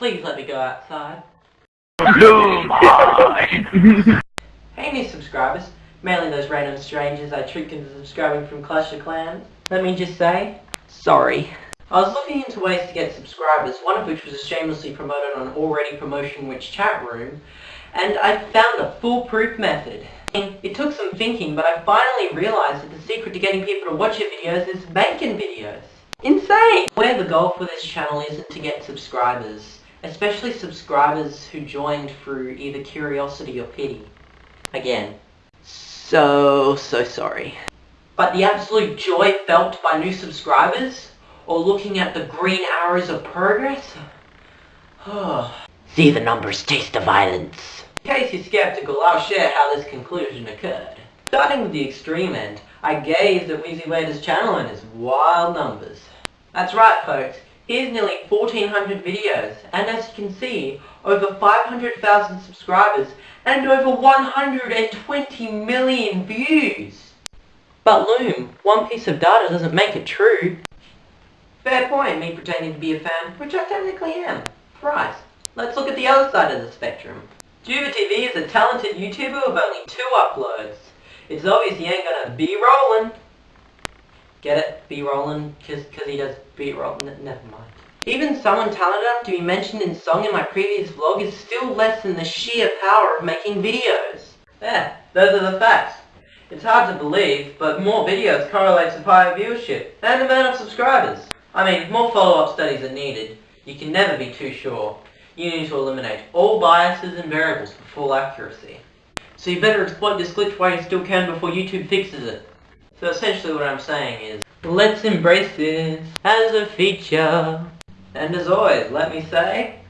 Please let me go outside. Hey new subscribers, mainly those random strangers I tricked into subscribing from Clash of Clans. Let me just say, sorry. I was looking into ways to get subscribers, one of which was shamelessly promoted on Already Promotion Which chat room, and I found a foolproof method. It took some thinking, but I finally realized that the secret to getting people to watch your videos is making videos. Insane! Where the goal for this channel isn't to get subscribers, especially subscribers who joined through either curiosity or pity. Again, so, so sorry. But the absolute joy felt by new subscribers, or looking at the green arrows of progress, see the numbers, taste the violence. In case you're skeptical, I'll share how this conclusion occurred. Starting with the extreme end, I gazed at WheezyWaiter's channel and his wild numbers. That's right folks, here's nearly 1400 videos, and as you can see, over 500,000 subscribers and over 120 million views. But Loom, one piece of data doesn't make it true. Fair point, me pretending to be a fan, which I technically am. Right, let's look at the other side of the spectrum. Juba TV is a talented YouTuber with only two uploads. It's obvious he ain't gonna be rolling. Get it? Be rolling? Cause, he does be rolling. Never mind. Even someone talented enough to be mentioned in song in my previous vlog is still less than the sheer power of making videos. Yeah, those are the facts. It's hard to believe, but more videos correlates with higher viewership and amount of subscribers. I mean, more follow-up studies are needed, you can never be too sure. You need to eliminate all biases and variables for full accuracy. So you better exploit this glitch while you still can before YouTube fixes it. So essentially what I'm saying is, let's embrace this as a feature. And as always, let me say...